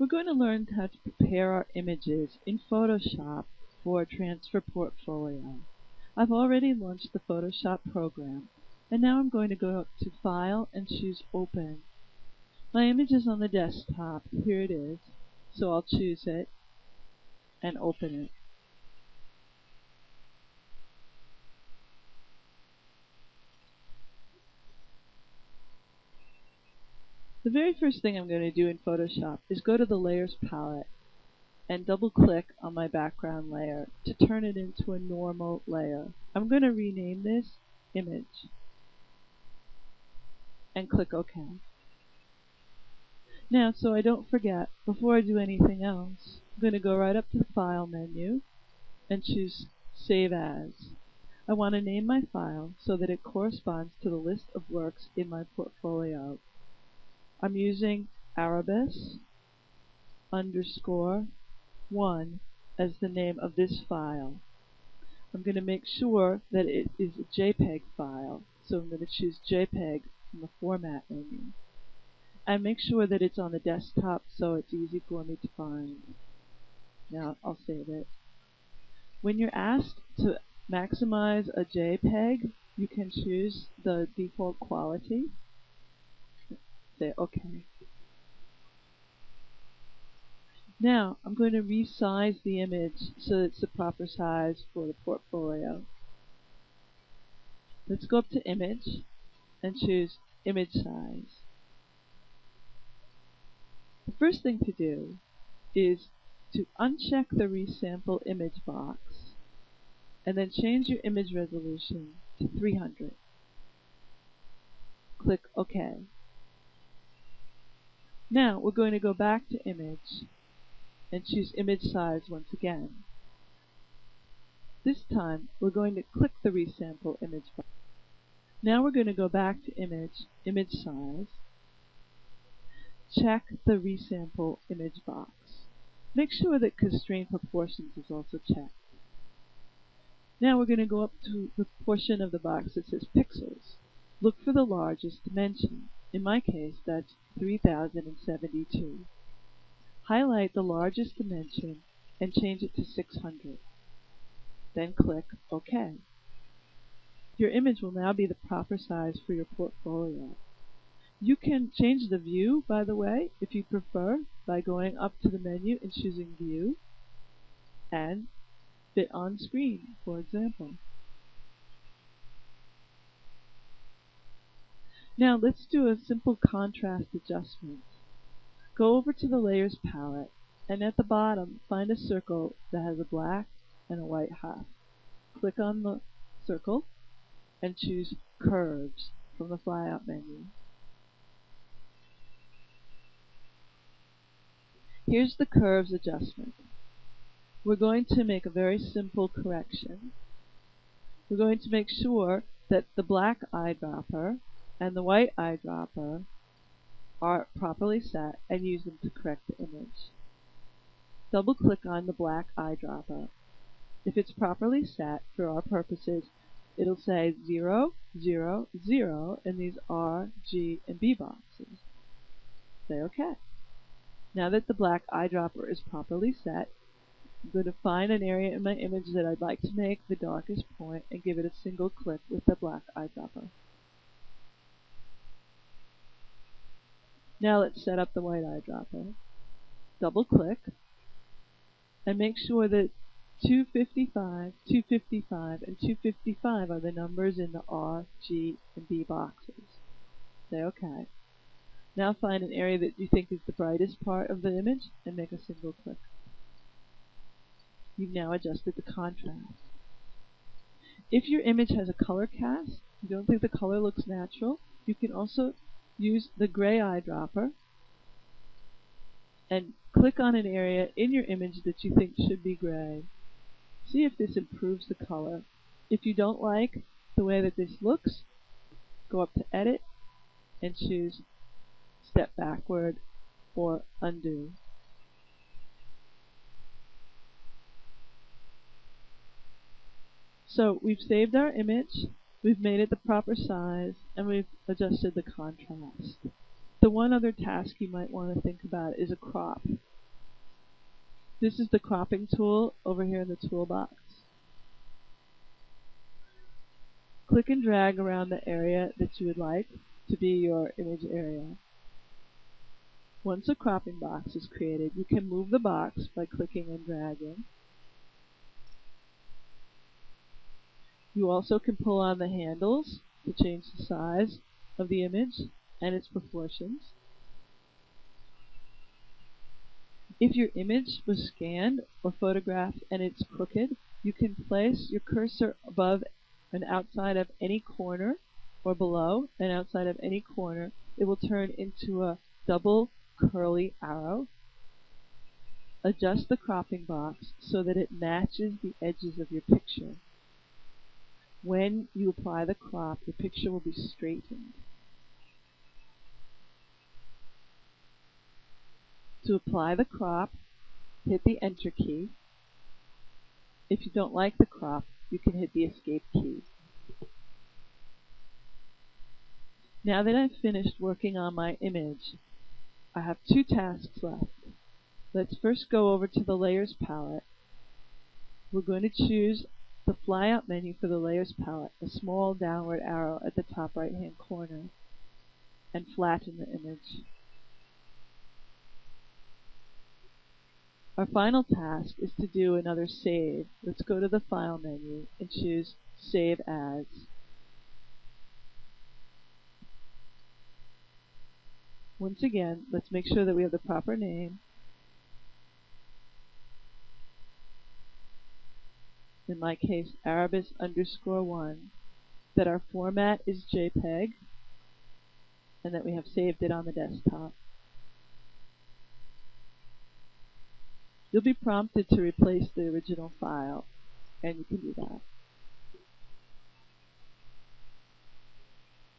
We're going to learn how to prepare our images in Photoshop for a Transfer Portfolio. I've already launched the Photoshop program and now I'm going to go to File and choose Open. My image is on the desktop. Here it is. So I'll choose it and open it. The very first thing I'm going to do in Photoshop is go to the Layers palette and double click on my background layer to turn it into a normal layer. I'm going to rename this image and click OK. Now, so I don't forget, before I do anything else, I'm going to go right up to the File menu and choose Save As. I want to name my file so that it corresponds to the list of works in my portfolio. I'm using Arabis underscore 1 as the name of this file. I'm going to make sure that it is a JPEG file, so I'm going to choose JPEG from the Format menu. And make sure that it's on the desktop so it's easy for me to find. Now I'll save it. When you're asked to maximize a JPEG, you can choose the default quality say OK. Now I'm going to resize the image so it's the proper size for the portfolio. Let's go up to Image and choose Image Size. The first thing to do is to uncheck the Resample Image box and then change your image resolution to 300. Click OK. Now we're going to go back to image and choose image size once again. This time we're going to click the resample image box. Now we're going to go back to image, image size, check the resample image box. Make sure that constrain proportions is also checked. Now we're going to go up to the portion of the box that says pixels. Look for the largest dimension. In my case, that's 3072. Highlight the largest dimension and change it to 600. Then click OK. Your image will now be the proper size for your portfolio. You can change the view, by the way, if you prefer, by going up to the menu and choosing View and Fit on Screen, for example. Now let's do a simple contrast adjustment. Go over to the Layers palette and at the bottom find a circle that has a black and a white half. Click on the circle and choose Curves from the flyout menu. Here's the curves adjustment. We're going to make a very simple correction. We're going to make sure that the black eyedropper and the white eyedropper are properly set and use them to correct the image. Double click on the black eyedropper. If it's properly set for our purposes, it'll say 0, 0, 0 in these R, G, and B boxes. Say OK. Now that the black eyedropper is properly set, I'm going to find an area in my image that I'd like to make the darkest point and give it a single click with the black eyedropper. Now let's set up the white eyedropper. Double click and make sure that 255, 255, and 255 are the numbers in the R, G, and B boxes. Say OK. Now find an area that you think is the brightest part of the image and make a single click. You've now adjusted the contrast. If your image has a color cast, you don't think the color looks natural, you can also use the gray eyedropper and click on an area in your image that you think should be gray. See if this improves the color. If you don't like the way that this looks, go up to Edit and choose Step Backward or Undo. So we've saved our image. We've made it the proper size, and we've adjusted the contrast. The one other task you might want to think about is a crop. This is the cropping tool over here in the toolbox. Click and drag around the area that you would like to be your image area. Once a cropping box is created, you can move the box by clicking and dragging. You also can pull on the handles to change the size of the image and its proportions. If your image was scanned or photographed and it's crooked, you can place your cursor above and outside of any corner or below and outside of any corner. It will turn into a double curly arrow. Adjust the cropping box so that it matches the edges of your picture. When you apply the crop, your picture will be straightened. To apply the crop, hit the Enter key. If you don't like the crop, you can hit the Escape key. Now that I've finished working on my image, I have two tasks left. Let's first go over to the Layers palette. We're going to choose the flyout menu for the Layers palette, a small downward arrow at the top right hand corner, and flatten the image. Our final task is to do another save. Let's go to the File menu and choose Save As. Once again, let's make sure that we have the proper name. In my case, Arabis underscore 1. That our format is JPEG. And that we have saved it on the desktop. You'll be prompted to replace the original file, and you can do that.